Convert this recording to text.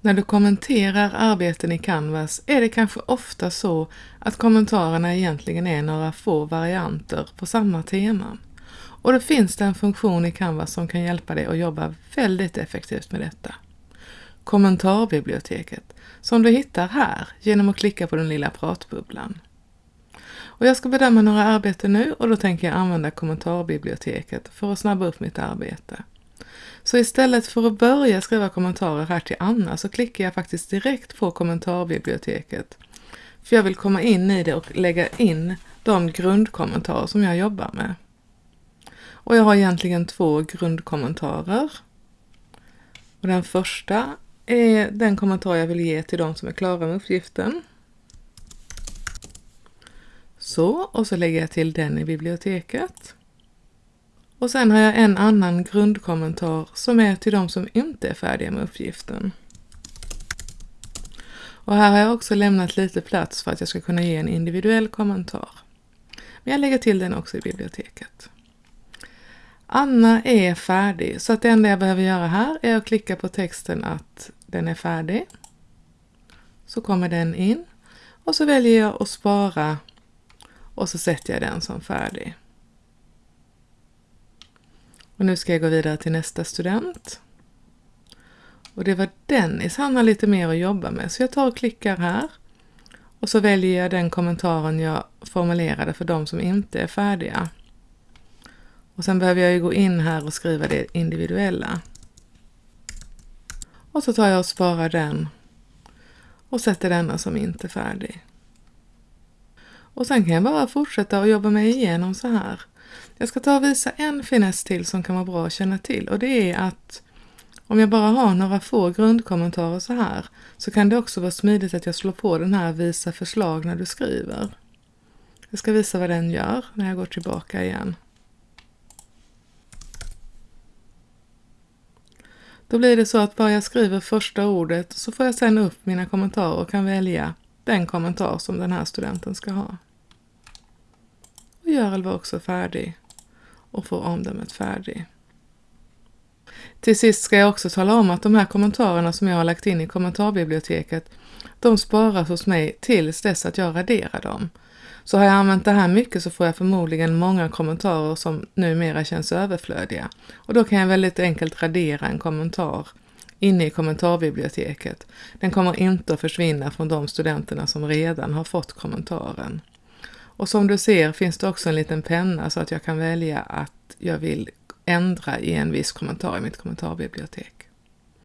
När du kommenterar arbeten i Canvas är det kanske ofta så att kommentarerna egentligen är några få varianter på samma tema. Och då finns det en funktion i Canvas som kan hjälpa dig att jobba väldigt effektivt med detta. Kommentarbiblioteket, som du hittar här genom att klicka på den lilla pratbubblan. Och jag ska bedöma några arbeten nu och då tänker jag använda kommentarbiblioteket för att snabba upp mitt arbete. Så istället för att börja skriva kommentarer här till Anna så klickar jag faktiskt direkt på kommentarbiblioteket. För jag vill komma in i det och lägga in de grundkommentarer som jag jobbar med. Och jag har egentligen två grundkommentarer. Och den första är den kommentar jag vill ge till de som är klara med uppgiften. Så, och så lägger jag till den i biblioteket. Och sen har jag en annan grundkommentar som är till de som inte är färdiga med uppgiften. Och här har jag också lämnat lite plats för att jag ska kunna ge en individuell kommentar. Men jag lägger till den också i biblioteket. Anna är färdig, så att det enda jag behöver göra här är att klicka på texten att den är färdig. Så kommer den in och så väljer jag att spara och så sätter jag den som färdig. Och nu ska jag gå vidare till nästa student. Och det var Dennis, han har lite mer att jobba med, så jag tar och klickar här. Och så väljer jag den kommentaren jag formulerade för de som inte är färdiga. Och sen behöver jag ju gå in här och skriva det individuella. Och så tar jag och sparar den och sätter denna som inte färdig. Och sen kan jag bara fortsätta och jobba mig igenom så här. Jag ska ta och visa en finess till som kan vara bra att känna till och det är att om jag bara har några få grundkommentarer så här så kan det också vara smidigt att jag slår på den här visa förslag när du skriver. Jag ska visa vad den gör när jag går tillbaka igen. Då blir det så att bara jag skriver första ordet så får jag sen upp mina kommentarer och kan välja den kommentar som den här studenten ska ha. Görel var också färdig och får omdömet färdig. Till sist ska jag också tala om att de här kommentarerna som jag har lagt in i kommentarbiblioteket, de sparas hos mig tills dess att jag raderar dem. Så har jag använt det här mycket så får jag förmodligen många kommentarer som numera känns överflödiga. Och då kan jag väldigt enkelt radera en kommentar inne i kommentarbiblioteket. Den kommer inte att försvinna från de studenterna som redan har fått kommentaren. Och som du ser finns det också en liten penna så att jag kan välja att jag vill ändra i en viss kommentar i mitt kommentarbibliotek.